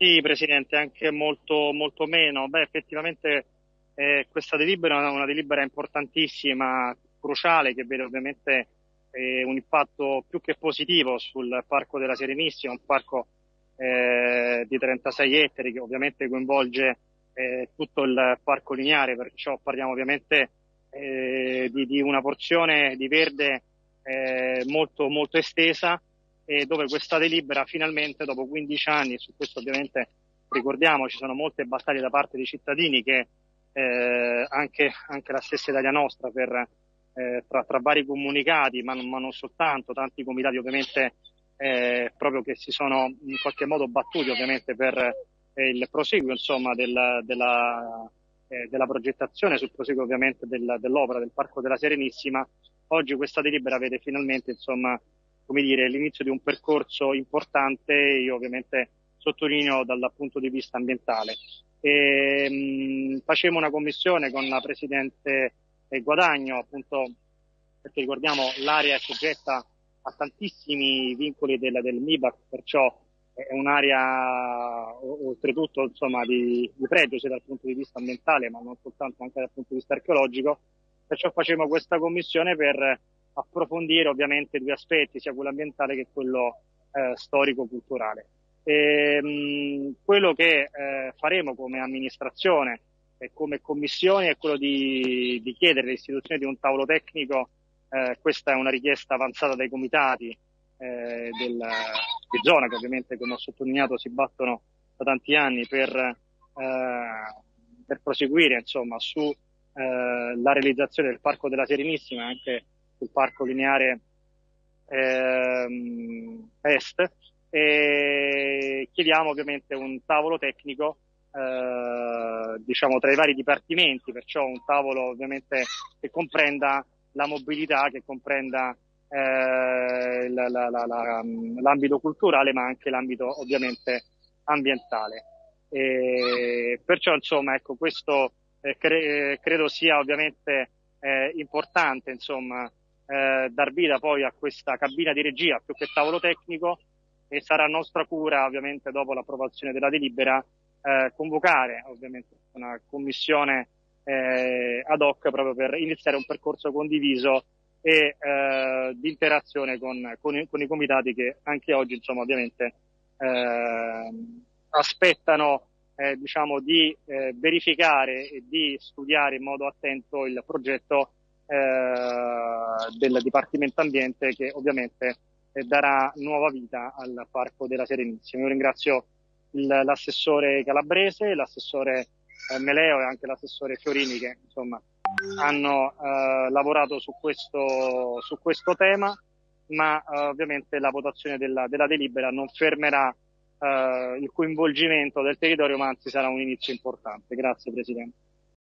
Sì, Presidente, anche molto, molto meno. Beh, effettivamente eh, questa delibera è una delibera importantissima, cruciale, che vede ovviamente eh, un impatto più che positivo sul Parco della Serenissima, un parco eh, di 36 ettari che ovviamente coinvolge eh, tutto il parco lineare, perciò parliamo ovviamente eh, di, di, una porzione di verde eh, molto, molto estesa e dove questa delibera finalmente dopo 15 anni, su questo ovviamente ricordiamo ci sono molte battaglie da parte dei cittadini che eh, anche, anche, la stessa Italia Nostra per, eh, tra, tra, vari comunicati, ma, ma, non soltanto, tanti comitati ovviamente eh, proprio che si sono in qualche modo battuti ovviamente per eh, il proseguo insomma del, della, eh, della progettazione, sul proseguo ovviamente del, dell'opera del Parco della Serenissima. Oggi questa delibera vede finalmente insomma come dire, l'inizio di un percorso importante, io ovviamente sottolineo dal punto di vista ambientale. E, mh, facevamo una commissione con la Presidente Guadagno, appunto perché ricordiamo l'area è soggetta a tantissimi vincoli del, del MIBAC, perciò è un'area oltretutto insomma, di, di pregio sia dal punto di vista ambientale ma non soltanto anche dal punto di vista archeologico, perciò facevamo questa commissione per approfondire ovviamente due aspetti, sia quello ambientale che quello eh, storico-culturale. E, mh, quello che eh, faremo come amministrazione e come commissione è quello di, di chiedere l'istituzione di un tavolo tecnico, eh, questa è una richiesta avanzata dai comitati eh, del, di zona che ovviamente come ho sottolineato si battono da tanti anni per, eh, per proseguire insomma su eh, realizzazione del Parco della Serenissima anche sul parco lineare ehm, est e chiediamo ovviamente un tavolo tecnico eh, diciamo tra i vari dipartimenti, perciò un tavolo ovviamente che comprenda la mobilità, che comprenda eh, la, la, la, l'ambito culturale ma anche l'ambito ovviamente ambientale. E perciò insomma ecco questo eh, cre- credo sia ovviamente eh, importante insomma eh, dar vita poi a questa cabina di regia più che tavolo tecnico e sarà nostra cura ovviamente dopo l'approvazione della delibera eh, convocare ovviamente una commissione eh, ad hoc proprio per iniziare un percorso condiviso e eh, di interazione con, con, i, con, i, comitati che anche oggi insomma ovviamente eh, aspettano eh, diciamo di eh, verificare e di studiare in modo attento il progetto del Dipartimento Ambiente che ovviamente eh, darà nuova vita al Parco della Serenissima. Io ringrazio l'assessore Calabrese, l'assessore eh, Meleo e anche l'assessore Fiorini che insomma hanno eh, lavorato su questo, su questo tema, ma eh, ovviamente la votazione della, della delibera non fermerà eh, il coinvolgimento del territorio, ma anzi sarà un inizio importante. Grazie Presidente.